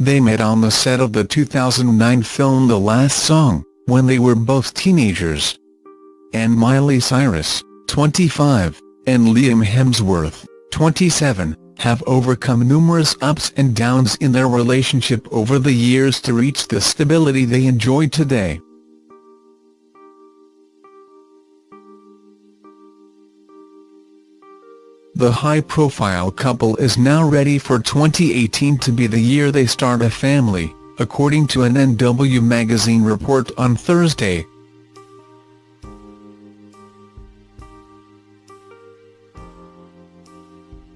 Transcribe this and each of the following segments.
They met on the set of the 2009 film The Last Song, when they were both teenagers. And Miley Cyrus, 25, and Liam Hemsworth, 27, have overcome numerous ups and downs in their relationship over the years to reach the stability they enjoy today. The high-profile couple is now ready for 2018 to be the year they start a family, according to an NW magazine report on Thursday.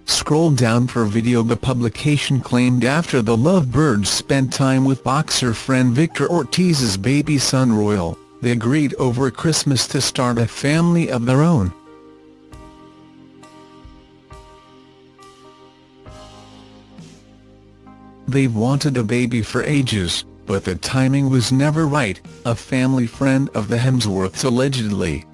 Scroll down for video The publication claimed after the lovebirds spent time with boxer friend Victor Ortiz's baby son Royal, they agreed over Christmas to start a family of their own. They've wanted a baby for ages, but the timing was never right, a family friend of the Hemsworths allegedly.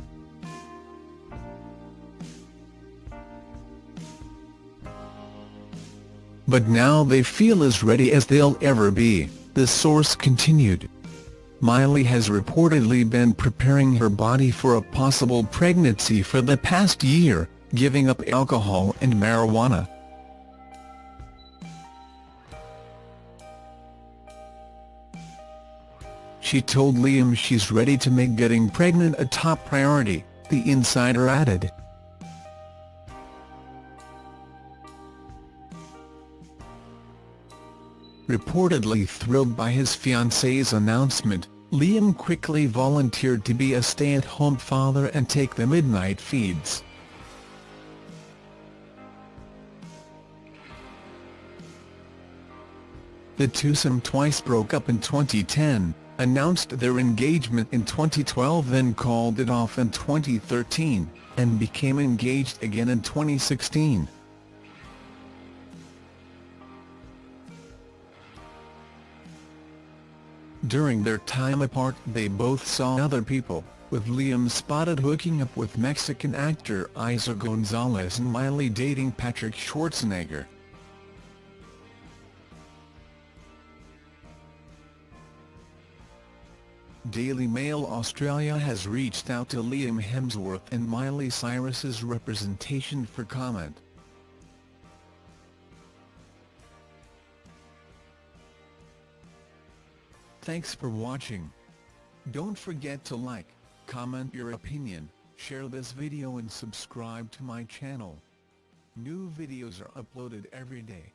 But now they feel as ready as they'll ever be, the source continued. Miley has reportedly been preparing her body for a possible pregnancy for the past year, giving up alcohol and marijuana. She told Liam she's ready to make getting pregnant a top priority, the insider added. Reportedly thrilled by his fiancée's announcement, Liam quickly volunteered to be a stay-at-home father and take the midnight feeds. The twosome twice broke up in 2010, announced their engagement in 2012 then called it off in 2013, and became engaged again in 2016. During their time apart they both saw other people, with Liam spotted hooking up with Mexican actor Eiza Gonzalez and Miley dating Patrick Schwarzenegger. Daily Mail Australia has reached out to Liam Hemsworth and Miley Cyrus's representation for comment. Thanks for watching. Don't forget to like, comment your opinion, share this video and subscribe to my channel. New videos are uploaded every day.